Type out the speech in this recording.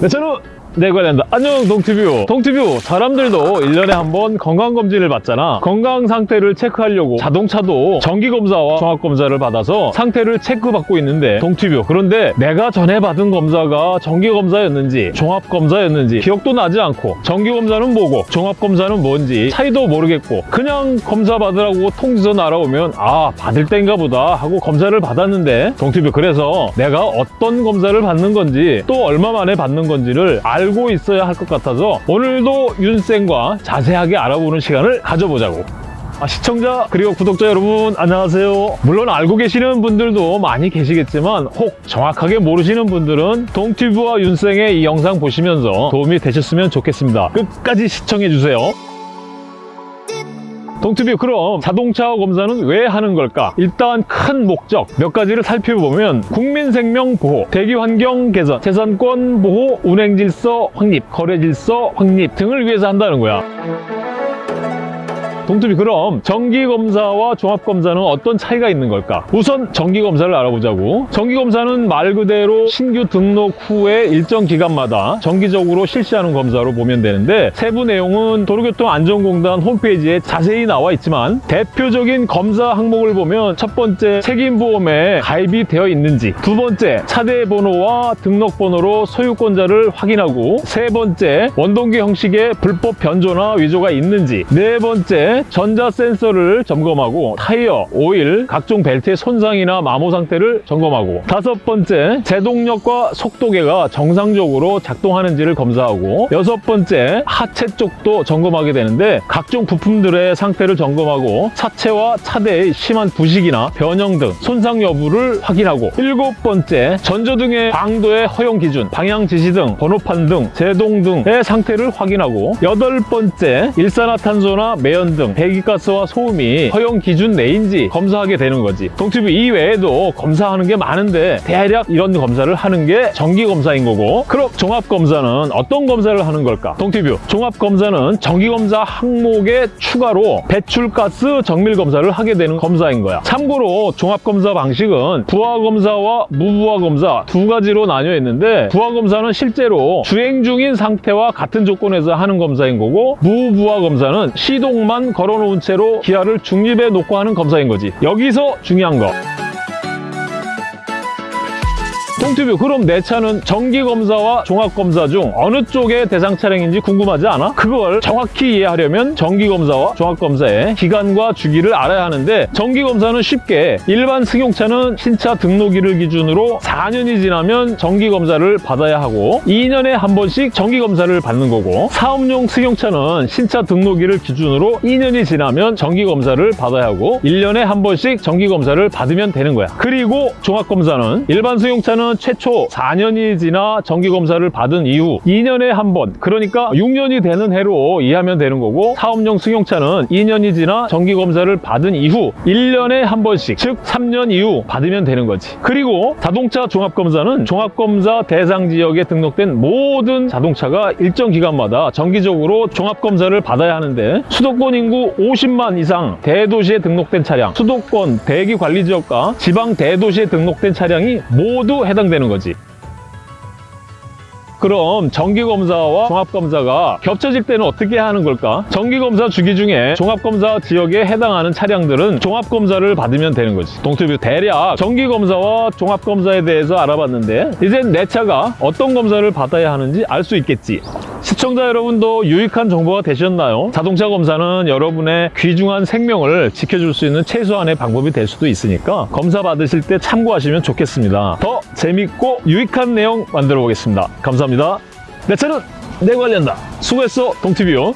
네, 저는 네 관련다. 안녕 동티뷰. 동티뷰 사람들도 1년에 한 번 건강검진을 받잖아. 건강 상태를 체크하려고 자동차도 정기검사와 종합검사를 받아서 상태를 체크받고 있는데 동티뷰 그런데 내가 전에 받은 검사가 정기검사였는지 종합검사였는지 기억도 나지 않고 정기검사는 뭐고 종합검사는 뭔지 차이도 모르겠고 그냥 검사 받으라고 통지서 날아오면 아 받을 땐가 보다 하고 검사를 받았는데 동티뷰 그래서 내가 어떤 검사를 받는 건지 또 얼마 만에 받는 건지를 알고 있어야 할 것 같아서 오늘도 윤쌤과 자세하게 알아보는 시간을 가져보자고. 아, 시청자 그리고 구독자 여러분 안녕하세요. 물론 알고 계시는 분들도 많이 계시겠지만 혹 정확하게 모르시는 분들은 동튜브와 윤생의 이 영상 보시면서 도움이 되셨으면 좋겠습니다. 끝까지 시청해주세요 동투비 그럼 자동차 검사는 왜 하는 걸까? 일단 큰 목적 몇 가지를 살펴보면 국민 생명 보호, 대기 환경 개선, 재산권 보호, 운행 질서 확립, 거래 질서 확립 등을 위해서 한다는 거야. 동투비 그럼 정기검사와 종합검사는 어떤 차이가 있는 걸까? 우선 정기검사를 알아보자고 정기검사는 말 그대로 신규 등록 후에 일정 기간마다 정기적으로 실시하는 검사로 보면 되는데 세부 내용은 도로교통안전공단 홈페이지에 자세히 나와 있지만 대표적인 검사 항목을 보면 첫 번째 책임보험에 가입이 되어 있는지 두 번째 차대 번호와 등록번호로 소유권자를 확인하고 세 번째 원동기 형식의 불법 변조나 위조가 있는지 네 번째 전자 센서를 점검하고 타이어, 오일, 각종 벨트의 손상이나 마모 상태를 점검하고 다섯 번째 제동력과 속도계가 정상적으로 작동하는지를 검사하고 여섯 번째 하체 쪽도 점검하게 되는데 각종 부품들의 상태를 점검하고 차체와 차대의 심한 부식이나 변형 등 손상 여부를 확인하고 일곱 번째 전조등의 광도의 허용 기준, 방향 지시 등 번호판 등 제동 등의 상태를 확인하고 여덟 번째 일산화탄소나 매연 등 배기가스와 소음이 허용 기준 내인지 검사하게 되는 거지. 동튜브 이외에도 검사하는 게 많은데 대략 이런 검사를 하는 게 정기검사인 거고 그럼 종합검사는 어떤 검사를 하는 걸까? 동튜브 종합검사는 정기검사 항목에 추가로 배출가스 정밀검사를 하게 되는 검사인 거야. 참고로 종합검사 방식은 부하검사와 무부하검사 두 가지로 나뉘어 있는데 부하검사는 실제로 주행 중인 상태와 같은 조건에서 하는 검사인 거고 무부하검사는 시동만 걸어놓은 채로 기어를 중립에 놓고 하는 검사인 거지. 여기서 중요한 거. 동튜브 그럼 내 차는 정기검사와 종합검사 중 어느 쪽의 대상 차량인지 궁금하지 않아? 그걸 정확히 이해하려면 정기검사와 종합검사의 기간과 주기를 알아야 하는데 정기검사는 쉽게 일반 승용차는 신차 등록일을 기준으로 4년이 지나면 정기검사를 받아야 하고 2년에 한 번씩 정기검사를 받는 거고 사업용 승용차는 신차 등록일을 기준으로 2년이 지나면 정기검사를 받아야 하고 1년에 한 번씩 정기검사를 받으면 되는 거야 그리고 종합검사는 일반 승용차는 최초 4년이 지나 정기검사를 받은 이후 2년에 한 번, 그러니까 6년이 되는 해로 이해하면 되는 거고 사업용 승용차는 2년이 지나 정기검사를 받은 이후 1년에 한 번씩, 즉 3년 이후 받으면 되는 거지. 그리고 자동차 종합검사는 종합검사 대상 지역에 등록된 모든 자동차가 일정 기간마다 정기적으로 종합검사를 받아야 하는데 수도권 인구 50만 이상 대도시에 등록된 차량, 수도권 대기관리지역과 지방 대도시에 등록된 차량이 모두 해당 되는 거지. 그럼 정기검사와 종합검사가 겹쳐질 때는 어떻게 하는 걸까? 정기검사 주기 중에 종합검사 지역에 해당하는 차량들은 종합검사를 받으면 되는 거지. 동투뷰 대략 정기검사와 종합검사에 대해서 알아봤는데 이젠 내 차가 어떤 검사를 받아야 하는지 알 수 있겠지. 시청자 여러분도 유익한 정보가 되셨나요? 자동차 검사는 여러분의 귀중한 생명을 지켜줄 수 있는 최소한의 방법이 될 수도 있으니까 검사 받으실 때 참고하시면 좋겠습니다. 더 재밌고 유익한 내용 만들어 보겠습니다. 감사합니다. 내 차는 내 관련다. 수고했어, hotel.